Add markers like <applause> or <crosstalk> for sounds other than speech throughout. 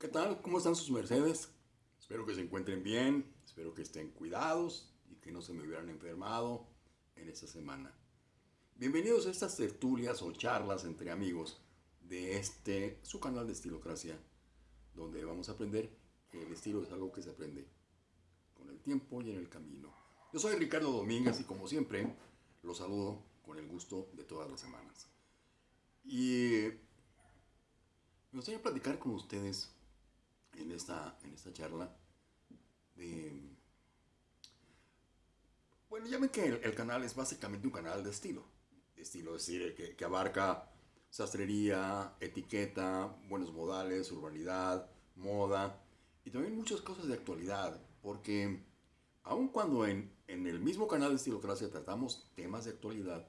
¿Qué tal? ¿Cómo están sus mercedes? Espero que se encuentren bien, espero que estén cuidados y que no se me hubieran enfermado en esta semana. Bienvenidos a estas tertulias o charlas entre amigos de este, su canal de Estilocracia, donde vamos a aprender que el estilo es algo que se aprende con el tiempo y en el camino. Yo soy Ricardo Domínguez y como siempre los saludo con el gusto de todas las semanas. Y me gustaría platicar con ustedes en esta, en esta charla de... Bueno, ya ven que el, canal es básicamente un canal de estilo. Estilo, es decir, que, que abarca sastrería, etiqueta, buenos modales, urbanidad, moda y también muchas cosas de actualidad, porque aun cuando en, en el mismo canal de Estilocracia tratamos temas de actualidad,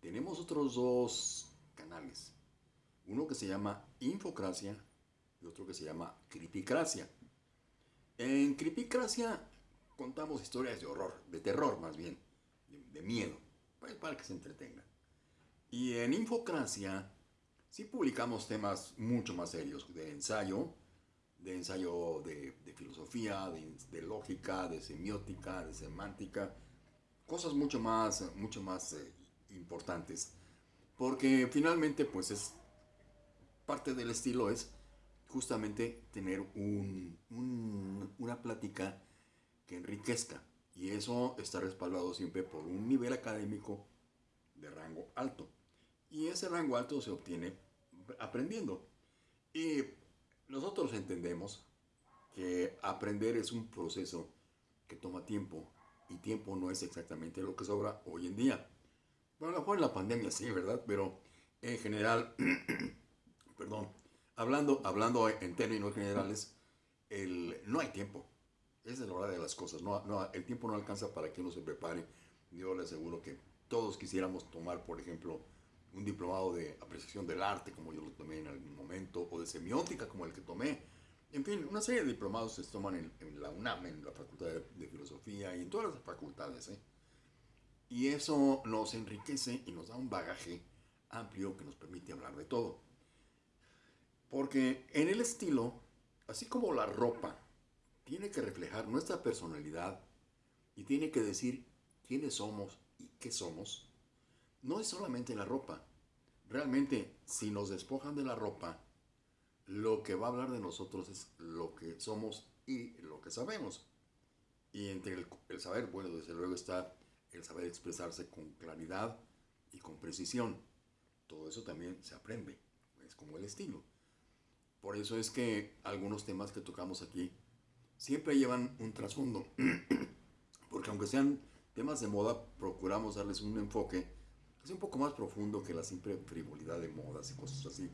tenemos otros dos canales. Uno que se llama Infocracia y otro que se llama Cripicracia. En Cripicracia contamos historias de horror, de terror más bien, de, miedo, pues, para que se entretengan. Y en Infocracia sí publicamos temas mucho más serios, de ensayo, de ensayo de, filosofía, de, lógica, de semiótica, de semántica, cosas mucho más, mucho más eh, importantes. Porque finalmente, pues es parte del estilo es justamente tener una plática que enriquezca. Y eso está respaldado siempre por un nivel académico de rango alto. Y ese rango alto se obtiene aprendiendo. Y nosotros entendemos que aprender es un proceso que toma tiempo. Y tiempo no es exactamente lo que sobra hoy en día. Bueno, a lo mejor en la pandemia sí, ¿verdad? Pero en general, <clears throat> perdón, hablando, hablando en términos generales, el, no hay tiempo. Esa es la verdad de las cosas. No, no, el tiempo no alcanza para que uno se prepare. Yo le aseguro que todos quisiéramos tomar, por ejemplo, un diplomado de apreciación del arte, como yo lo tomé en algún momento, o de semiótica, como el que tomé. En fin, una serie de diplomados se toman en, la UNAM, en la Facultad de, Filosofía y en todas las facultades. ¿eh? Y eso nos enriquece y nos da un bagaje amplio que nos permite hablar de todo. Porque en el estilo, así como la ropa, tiene que reflejar nuestra personalidad y tiene que decir quiénes somos y qué somos, no es solamente la ropa. Realmente, si nos despojan de la ropa, lo que va a hablar de nosotros es lo que somos y lo que sabemos. Y entre el, saber, bueno, desde luego está el saber expresarse con claridad y con precisión. Todo eso también se aprende, es como el estilo. Por eso es que algunos temas que tocamos aquí siempre llevan un trasfondo. <clears throat> Porque aunque sean temas de moda, procuramos darles un enfoque que sea un poco más profundo que la simple frivolidad de modas y cosas así.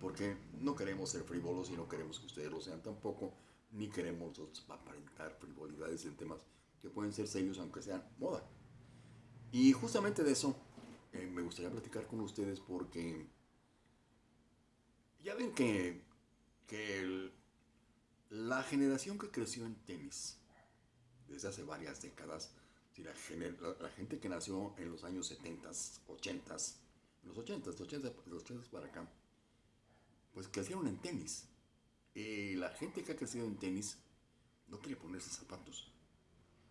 Porque no queremos ser frívolos y no queremos que ustedes lo sean tampoco, ni queremos aparentar frivolidades en temas que pueden ser serios aunque sean moda. Y justamente de eso eh, me gustaría platicar con ustedes porque ya ven que, que la generación que creció en tenis desde hace varias décadas, si la, la, gente que nació en los años 70, 80, los 80, los 80, los 80 para acá, pues crecieron en tenis. Y la gente que ha crecido en tenis no quiere ponerse zapatos.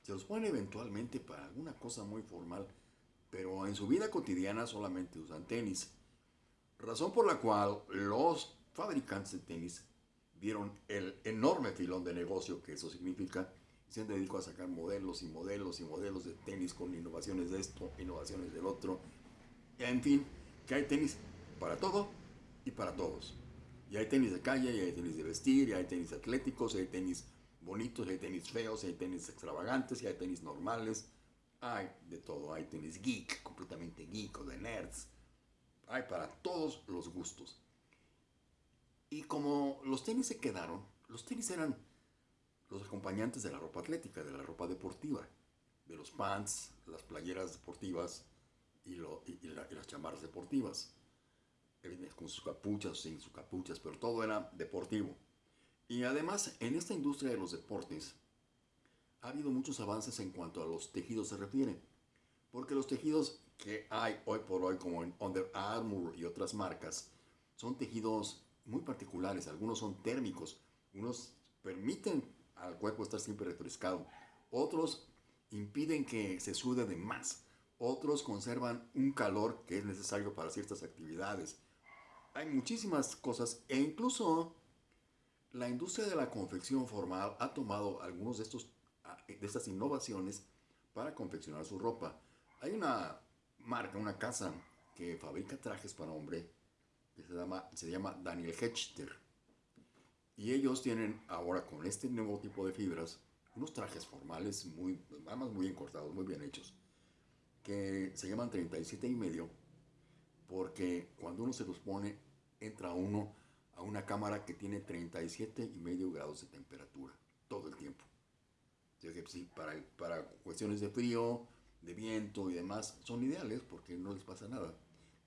Se los pone eventualmente para alguna cosa muy formal, pero en su vida cotidiana solamente usan tenis. Razón por la cual los fabricantes de tenis vieron el enorme filón de negocio que eso significa y se dedicado a sacar modelos y modelos y modelos de tenis con innovaciones de esto, innovaciones del otro. En fin, que hay tenis para todo y para todos. Y hay tenis de calle, y hay tenis de vestir, y hay tenis atléticos, y hay tenis bonitos, hay tenis feos, hay tenis extravagantes, y hay tenis normales. Hay de todo, hay tenis geek, completamente geek o de nerds. Hay para todos los gustos. Y como los tenis se quedaron, los tenis eran los acompañantes de la ropa atlética, de la ropa deportiva, de los pants, las playeras deportivas y, las chamarras deportivas, con sus capuchas, sin sus capuchas, pero todo era deportivo. Y además, en esta industria de los deportes, ha habido muchos avances en cuanto a los tejidos se refiere. Porque los tejidos que hay hoy por hoy, como en Under Armour y otras marcas, son tejidos muy particulares. Algunos son térmicos, Unos permiten al cuerpo estar siempre refrescado. Otros impiden que se sude de más. Otros conservan un calor que es necesario para ciertas actividades. Hay muchísimas cosas e incluso la industria de la confección formal ha tomado algunos de estos de estas innovaciones para confeccionar su ropa. Hay una marca, una casa que fabrica trajes para hombre que se llama, se llama Daniel Hechter. Y ellos tienen ahora con este nuevo tipo de fibras unos trajes formales muy, además muy encortados, muy bien hechos, que se llaman 37 y medio, porque cuando uno se los pone, entra uno a una cámara que tiene 37 y medio grados de temperatura todo el tiempo. sí, para, para cuestiones de frío, de viento y demás, son ideales porque no les pasa nada.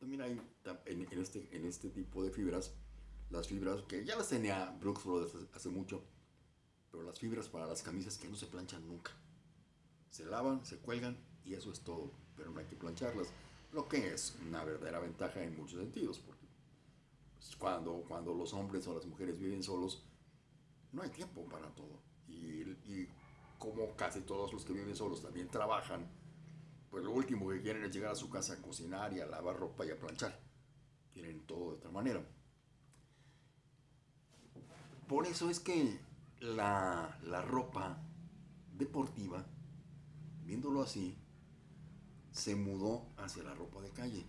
También hay en, en este, en este tipo de fibras, las fibras que ya las tenía Brooks Brothers hace mucho, pero las fibras para las camisas que no se planchan nunca. Se lavan, se cuelgan y eso es todo, pero no hay que plancharlas, lo que es una verdadera ventaja en muchos sentidos, porque pues, cuando, cuando los hombres o las mujeres viven solos, no hay tiempo para todo. Y, y como casi todos los que viven solos también trabajan, pues lo último que quieren es llegar a su casa a cocinar y a lavar ropa y a planchar. Quieren todo de otra manera. Por eso es que la, la ropa deportiva, viéndolo así, se mudó hacia la ropa de calle.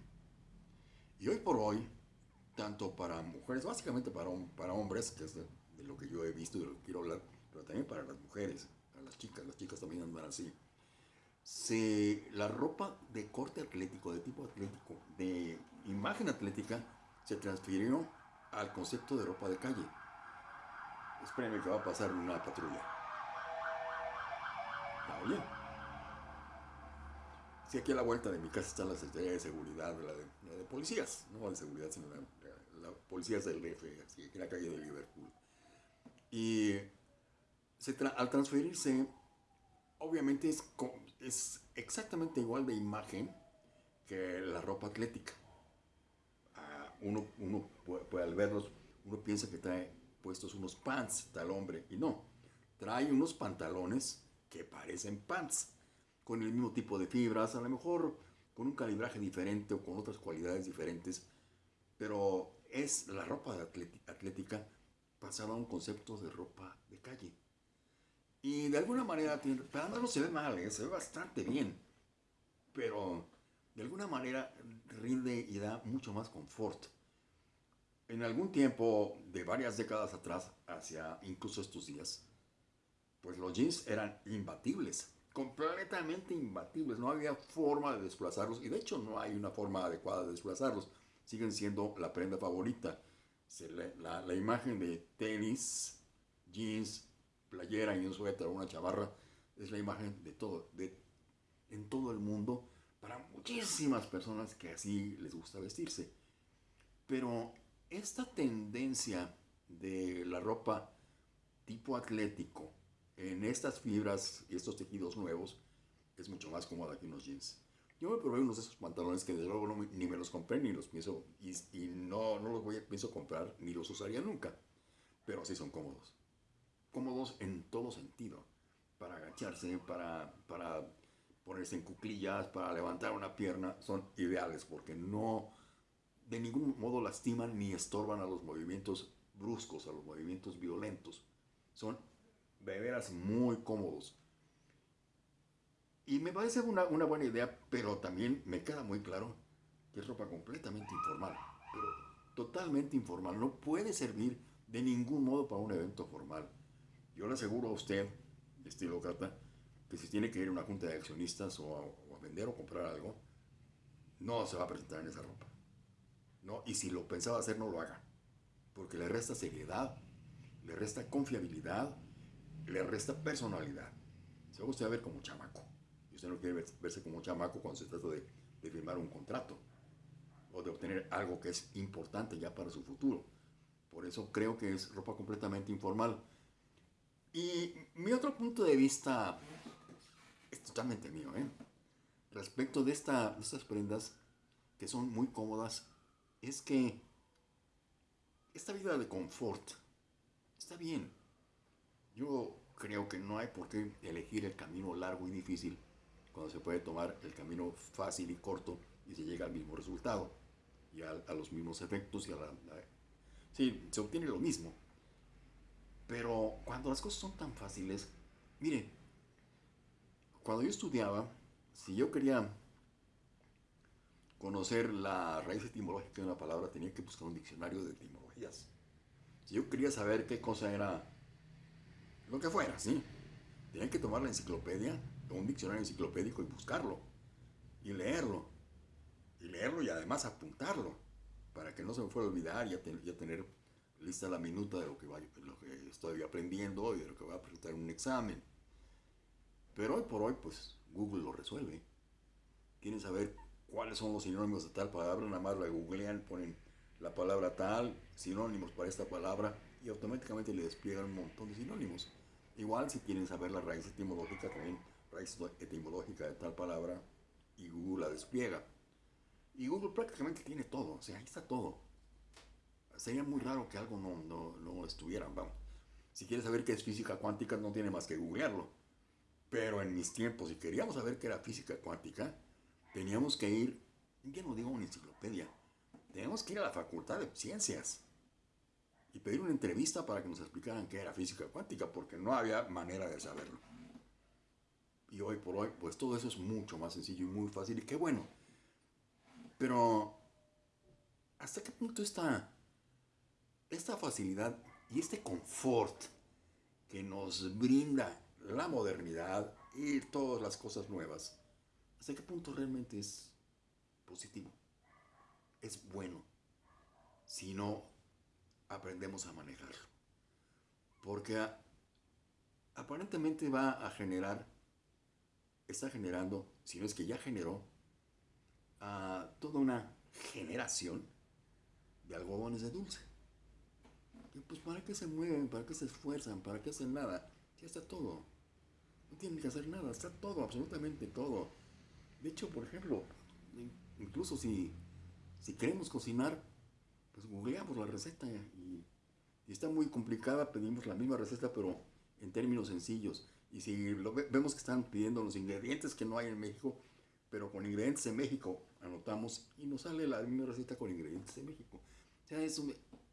Y hoy por hoy, tanto para mujeres, básicamente para, para hombres, que es de, lo que yo he visto y de lo que quiero hablar, pero también para las mujeres, para las chicas, las chicas también andan así. Se, la ropa de corte atlético, de tipo atlético, de imagen atlética, se transfirió al concepto de ropa de calle. Espérenme que va a pasar una patrulla. ¿Está bien? Sí, aquí a la vuelta de mi casa está la Secretaría de Seguridad, la de, la de policías, no de seguridad, sino la, la, policías del DF, aquí en la calle de Liverpool. Y se al transferirse, obviamente es, es exactamente igual de imagen que la ropa atlética. Uh, uno, uno puede, puede, al verlos, uno piensa que trae puestos unos pants, tal hombre, y no, trae unos pantalones que parecen pants, con el mismo tipo de fibras, a lo mejor con un calibraje diferente o con otras cualidades diferentes, pero es la ropa atlética pasada a un concepto de ropa de calle. Y de alguna manera, para no se ve mal, ¿eh? se ve bastante bien, pero de alguna manera rinde y da mucho más confort en algún tiempo, de varias décadas atrás, hacia incluso estos días, pues los jeans eran imbatibles, completamente imbatibles, no había forma de desplazarlos y de hecho no hay una forma adecuada de desplazarlos, siguen siendo la prenda favorita. La, la imagen de tenis, jeans, playera y un suéter o una chavarra es la imagen de todo, de, en todo el mundo para muchísimas personas que así les gusta vestirse. Pero esta tendencia de la ropa tipo atlético en estas fibras y estos tejidos nuevos es mucho más cómoda que unos jeans. Yo me probé unos de esos pantalones que desde luego ni me los compré ni los pienso y, no, no los voy a, pienso comprar ni los usaría nunca, pero sí son cómodos. Cómodos en todo sentido, para agacharse, para, para ponerse en cuclillas, para levantar una pierna, son ideales porque no de ningún modo lastiman ni estorban a los movimientos bruscos, a los movimientos violentos. Son de veras muy cómodos. Y me parece una, una, buena idea, pero también me queda muy claro que es ropa completamente informal, pero totalmente informal. No puede servir de ningún modo para un evento formal. Yo le aseguro a usted, estilo Cata, que si tiene que ir a una junta de accionistas o a, vender o comprar algo, no se va a presentar en esa ropa. ¿no? Y si lo pensaba hacer, no lo haga. Porque le resta seriedad, le resta confiabilidad, le resta personalidad. Se va usted a ver como chamaco. Y usted no quiere verse como chamaco cuando se trata de firmar un contrato o de obtener algo que es importante ya para su futuro. Por eso creo que es ropa completamente informal. Y mi otro punto de vista es totalmente mío, ¿eh? Respecto de, esta, de estas prendas que son muy cómodas es que esta vida de confort está bien, Yo creo que no hay por qué elegir el camino largo y difícil cuando se puede tomar el camino fácil y corto y se llega al mismo resultado y a, los mismos efectos y a la, sí, se obtiene lo mismo. Pero cuando las cosas son tan fáciles, mire, cuando yo estudiaba, si yo quería conocer la raíz etimológica de una palabra, tenía que buscar un diccionario de etimologías. Si yo quería saber qué cosa era lo que fuera, ¿sí? Tenía que tomar la enciclopedia un diccionario enciclopédico y buscarlo y leerlo. Y leerlo y además apuntarlo para que no se me fuera a olvidar y ya, tener lista la minuta de lo que, lo que estoy aprendiendo y de lo que voy a presentar en un examen. Pero hoy por hoy, pues Google lo resuelve. Quieren saber cuáles son los sinónimos de tal palabra, nada más la googlean, ponen la palabra tal, sinónimos para esta palabra y automáticamente le despliegan un montón de sinónimos. Igual si quieren saber la raíz etimológica, también raíz etimológica de tal palabra y Google la despliega. Y Google prácticamente tiene todo, o sea, ahí está todo. Sería muy raro que algo no, no, no estuviera, vamos. Si quieres saber qué es física cuántica, no tiene más que googlearlo. Pero en mis tiempos, si queríamos saber qué era física cuántica, teníamos que ir, ya no digo una enciclopedia, teníamos que ir a la Facultad de Ciencias y pedir una entrevista para que nos explicaran qué era física cuántica, porque no había manera de saberlo. Y hoy por hoy, pues todo eso es mucho más sencillo y muy fácil, y qué bueno. Pero, ¿hasta qué punto está esta facilidad y este confort que nos brinda la modernidad y todas las cosas nuevas, hasta qué punto realmente es positivo? Es bueno. Si no aprendemos a manejarlo. Porque aparentemente va a generar, está generando, si no es que ya generó, a toda una generación de algodones de dulce. Pues para qué se mueven, para qué se esfuerzan, para qué hacen nada. Ya está todo. No tienen que hacer nada, está todo, absolutamente todo. De hecho, por ejemplo, incluso si, si queremos cocinar, pues googleamos la receta y, está muy complicada, pedimos la misma receta pero en términos sencillos. Y si vemos que están pidiendo los ingredientes que no hay en México, pero con ingredientes de México, anotamos y nos sale la misma receta con ingredientes de México. O sea, eso,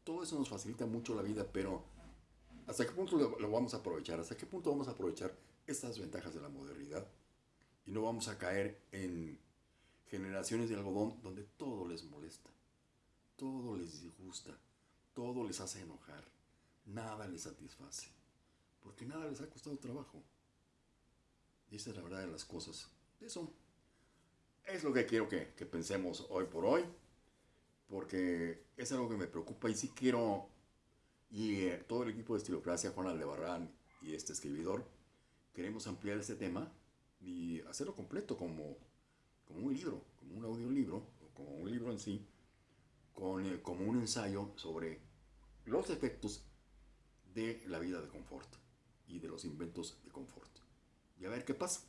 todo eso nos facilita mucho la vida, pero ¿hasta qué punto lo, vamos a aprovechar? ¿Hasta qué punto vamos a aprovechar estas ventajas de la modernidad? Y no vamos a caer en generaciones de algodón donde todo les molesta todo les disgusta, todo les hace enojar, nada les satisface, porque nada les ha costado trabajo. Y esa es la verdad de las cosas. Eso es lo que quiero que, pensemos hoy por hoy, porque es algo que me preocupa y sí quiero, y eh, todo el equipo de Estilocracia, Juan Aldebarrán y este escribidor, queremos ampliar este tema y hacerlo completo como, como un libro, como un audiolibro, como un libro en sí, con, como un ensayo sobre los efectos de la vida de confort y de los inventos de confort. Y a ver qué pasa.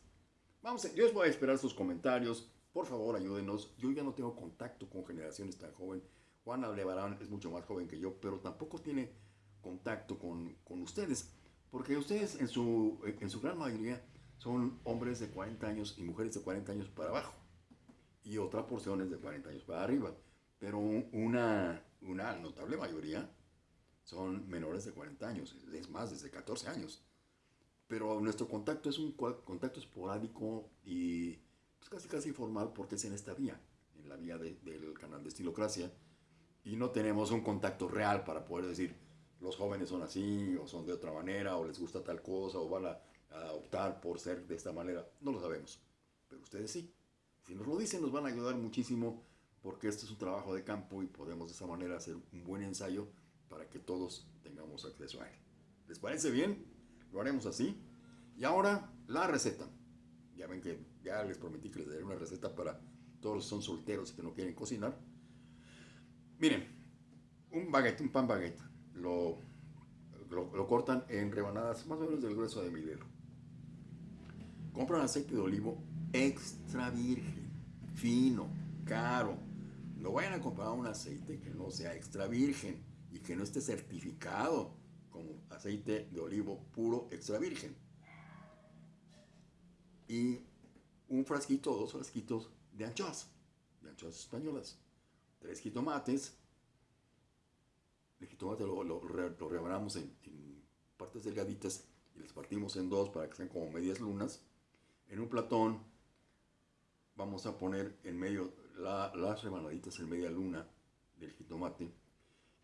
Vamos, yo les voy a esperar sus comentarios. Por favor, ayúdenos. Yo ya no tengo contacto con generaciones tan jóvenes. Juan Aldebarán es mucho más joven que yo, pero tampoco tiene contacto con, con ustedes. Porque ustedes en su, en su gran mayoría son hombres de 40 años y mujeres de 40 años para abajo. Y otra porción es de 40 años para arriba pero una, una notable mayoría son menores de 40 años, es más, desde 14 años. Pero nuestro contacto es un contacto esporádico y pues, casi casi informal porque es en esta vía, en la vía del canal de Estilocracia, y no tenemos un contacto real para poder decir los jóvenes son así o son de otra manera o les gusta tal cosa o van a, a optar por ser de esta manera. No lo sabemos, pero ustedes sí. Si nos lo dicen nos van a ayudar muchísimo porque este es un trabajo de campo y podemos de esa manera hacer un buen ensayo para que todos tengamos acceso a él. ¿Les parece bien? Lo haremos así. Y ahora la receta. Ya ven que ya les prometí que les daré una receta para todos los que son solteros y que no quieren cocinar. Miren, un baguette, un pan baguette, lo, lo, lo cortan en rebanadas más o menos del grueso de mi dedo. Compran aceite de olivo extra virgen, fino, caro, no vayan a comprar un aceite que no sea extra virgen y que no esté certificado como aceite de olivo puro extra virgen. Y un frasquito, dos frasquitos de anchoas, de anchoas españolas. Tres jitomates. El jitomate lo, lo, rebanamos en, partes delgaditas y las partimos en dos para que sean como medias lunas. En un platón vamos a poner en medio la, las rebanaditas en media luna del jitomate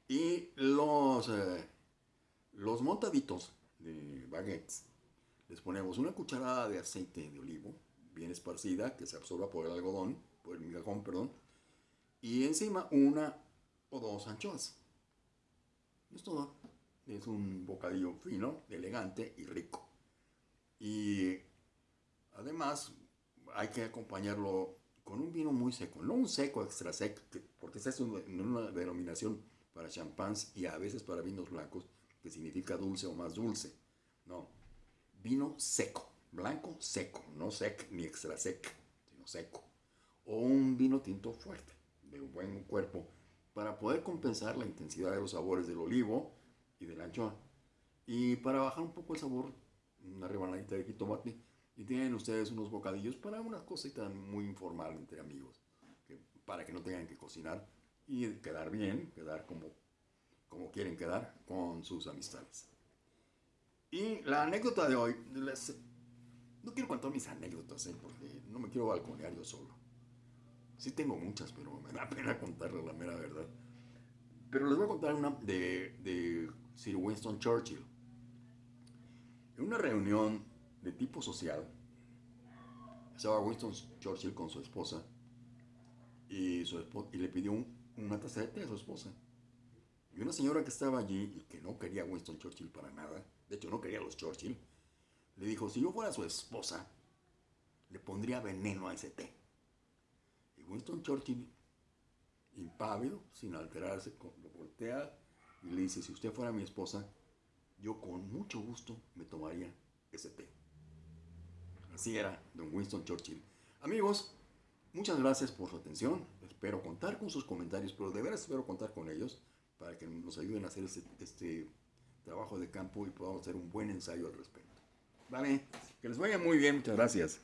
y los, eh, los montaditos de baguettes. Les ponemos una cucharada de aceite de olivo bien esparcida que se absorba por el algodón, por el migajón, perdón, y encima una o dos anchoas. Es todo. Es un bocadillo fino, elegante y rico. Y además hay que acompañarlo con un vino muy seco, no un seco extra seco, porque esa es una denominación para champáns y a veces para vinos blancos, que significa dulce o más dulce. No, vino seco, blanco seco, no sec ni extra sec, sino seco. O un vino tinto fuerte, de buen cuerpo, para poder compensar la intensidad de los sabores del olivo y del anchoa. Y para bajar un poco el sabor, una rebanadita de jitomate y tienen ustedes unos bocadillos para una cosita muy informal entre amigos, para que no tengan que cocinar y quedar bien, quedar como, como quieren quedar con sus amistades. Y la anécdota de hoy, no quiero contar mis anécdotas, ¿eh? porque no me quiero balconear yo solo. Sí tengo muchas, pero me da <laughs> pena contarles la mera verdad. Pero les voy a contar una de, de Sir Winston Churchill. En una reunión de tipo social, estaba Winston Churchill con su esposa y, su y le pidió un, una taza de té a su esposa. Y una señora que estaba allí y que no quería Winston Churchill para nada, de hecho no quería los Churchill, le dijo, si yo fuera su esposa, le pondría veneno a ese té. Y Winston Churchill, impávido, sin alterarse, lo voltea y le dice, si usted fuera mi esposa, yo con mucho gusto me tomaría ese té. Así era don Winston Churchill. Amigos, muchas gracias por su atención. Espero contar con sus comentarios, pero de veras espero contar con ellos para que nos ayuden a hacer este, este trabajo de campo y podamos hacer un buen ensayo al respecto. Vale, que les vaya muy bien. Muchas gracias.